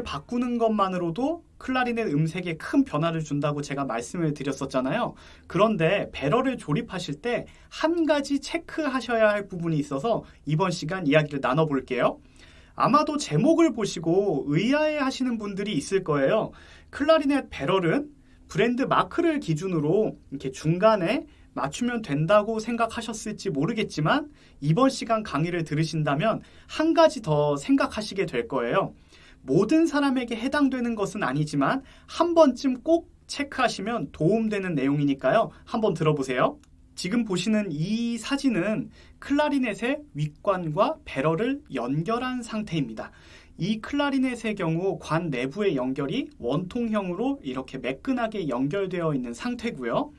배럴을 바꾸는 것만으로도 클라리넷 음색에 큰 변화를 준다고 제가 말씀을 드렸었잖아요. 그런데 배럴을 조립하실 때 한 가지 체크하셔야 할 부분이 있어서 이번 시간 이야기를 나눠볼게요. 아마도 제목을 보시고 의아해 하시는 분들이 있을 거예요. 클라리넷 배럴은 브랜드 마크를 기준으로 이렇게 중간에 맞추면 된다고 생각하셨을지 모르겠지만 이번 시간 강의를 들으신다면 한 가지 더 생각하시게 될 거예요. 모든 사람에게 해당되는 것은 아니지만 한 번쯤 꼭 체크하시면 도움되는 내용이니까요. 한번 들어보세요. 지금 보시는 이 사진은 클라리넷의 윗관과 배럴을 연결한 상태입니다. 이 클라리넷의 경우 관 내부의 연결이 원통형으로 이렇게 매끈하게 연결되어 있는 상태고요.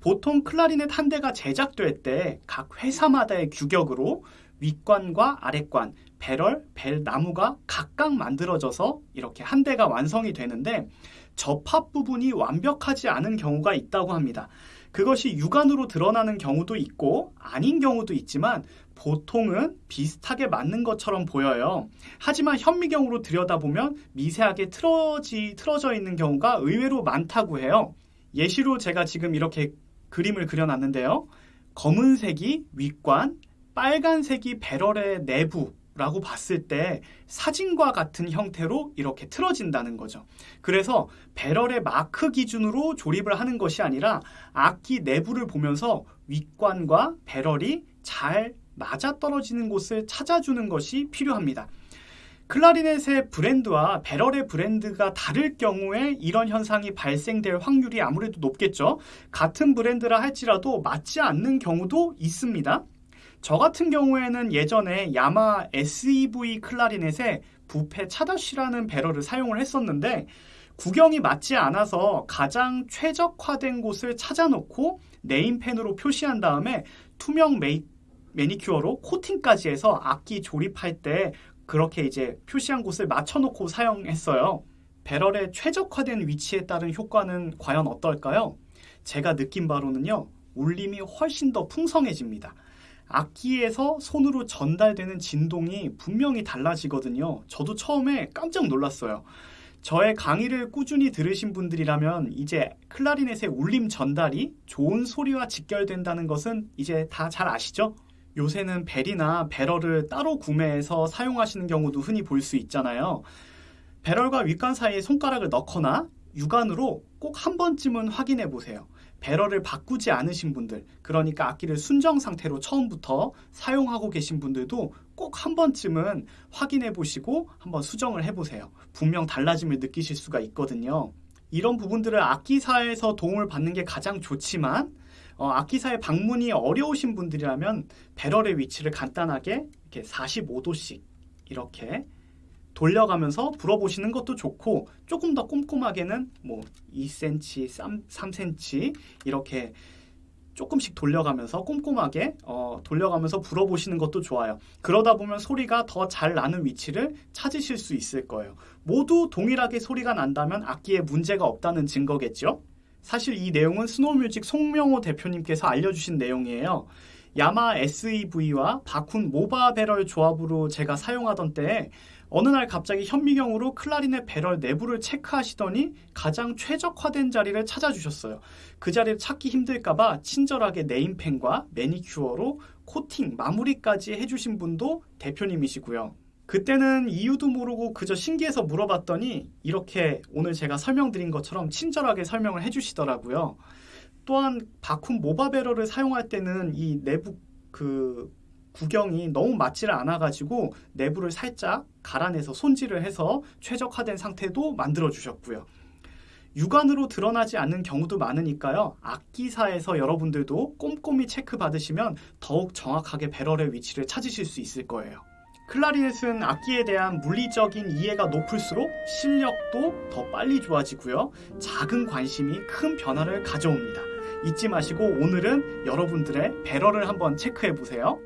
보통 클라리넷 한 대가 제작될 때 각 회사마다의 규격으로 윗관과 아랫관, 배럴, 벨 나무가 각각 만들어져서 이렇게 한 대가 완성이 되는데 접합 부분이 완벽하지 않은 경우가 있다고 합니다. 그것이 육안으로 드러나는 경우도 있고 아닌 경우도 있지만 보통은 비슷하게 맞는 것처럼 보여요. 하지만 현미경으로 들여다보면 미세하게 틀어지, 틀어져 있는 경우가 의외로 많다고 해요. 예시로 제가 지금 이렇게 그림을 그려놨는데요. 검은색이 윗관, 빨간색이 배럴의 내부라고 봤을 때 사진과 같은 형태로 이렇게 틀어진다는 거죠. 그래서 배럴의 마크 기준으로 조립을 하는 것이 아니라 악기 내부를 보면서 윗관과 배럴이 잘 맞아떨어지는 곳을 찾아주는 것이 필요합니다. 클라리넷의 브랜드와 배럴의 브랜드가 다를 경우에 이런 현상이 발생될 확률이 아무래도 높겠죠. 같은 브랜드라 할지라도 맞지 않는 경우도 있습니다. 저 같은 경우에는 예전에 야마 SEV 클라리넷에 부페 차다쉬라는 배럴을 사용을 했었는데 구경이 맞지 않아서 가장 최적화된 곳을 찾아놓고 네임펜으로 표시한 다음에 투명 메이, 매니큐어로 코팅까지 해서 악기 조립할 때 그렇게 이제 표시한 곳을 맞춰놓고 사용했어요. 배럴의 최적화된 위치에 따른 효과는 과연 어떨까요? 제가 느낀 바로는요, 울림이 훨씬 더 풍성해집니다. 악기에서 손으로 전달되는 진동이 분명히 달라지거든요. 저도 처음에 깜짝 놀랐어요. 저의 강의를 꾸준히 들으신 분들이라면 이제 클라리넷의 울림 전달이 좋은 소리와 직결된다는 것은 이제 다 잘 아시죠? 요새는 벨이나 배럴을 따로 구매해서 사용하시는 경우도 흔히 볼 수 있잖아요. 배럴과 윗관 사이에 손가락을 넣거나 육안으로 꼭 한 번쯤은 확인해 보세요. 배럴을 바꾸지 않으신 분들, 그러니까 악기를 순정 상태로 처음부터 사용하고 계신 분들도 꼭 한 번쯤은 확인해 보시고 한번 수정을 해 보세요. 분명 달라짐을 느끼실 수가 있거든요. 이런 부분들을 악기사에서 도움을 받는 게 가장 좋지만 어, 악기사에 방문이 어려우신 분들이라면 배럴의 위치를 간단하게 이렇게 45도씩 이렇게 돌려가면서 불어보시는 것도 좋고 조금 더 꼼꼼하게는 뭐 2cm, 3, 3cm 이렇게 조금씩 돌려가면서 꼼꼼하게 어, 돌려가면서 불어보시는 것도 좋아요. 그러다 보면 소리가 더 잘 나는 위치를 찾으실 수 있을 거예요. 모두 동일하게 소리가 난다면 악기에 문제가 없다는 증거겠죠? 사실 이 내용은 스노우뮤직 송명호 대표님께서 알려주신 내용이에요. 야마 SEV와 바쿤 모바 배럴 조합으로 제가 사용하던 때에 어느 날 갑자기 현미경으로 클라리넷 배럴 내부를 체크하시더니 가장 최적화된 자리를 찾아주셨어요. 그 자리를 찾기 힘들까봐 친절하게 네임펜과 매니큐어로 코팅, 마무리까지 해주신 분도 대표님이시고요. 그때는 이유도 모르고 그저 신기해서 물어봤더니 이렇게 오늘 제가 설명드린 것처럼 친절하게 설명을 해주시더라고요. 또한 바쿰 모바베러를 사용할 때는 이 내부 그 구경이 너무 맞지를 않아가지고 내부를 살짝 갈아내서 손질을 해서 최적화된 상태도 만들어 주셨고요. 육안으로 드러나지 않는 경우도 많으니까요. 악기사에서 여러분들도 꼼꼼히 체크 받으시면 더욱 정확하게 배럴의 위치를 찾으실 수 있을 거예요. 클라리넷은 악기에 대한 물리적인 이해가 높을수록 실력도 더 빨리 좋아지고요. 작은 관심이 큰 변화를 가져옵니다. 잊지 마시고 오늘은 여러분들의 배럴을 한번 체크해 보세요.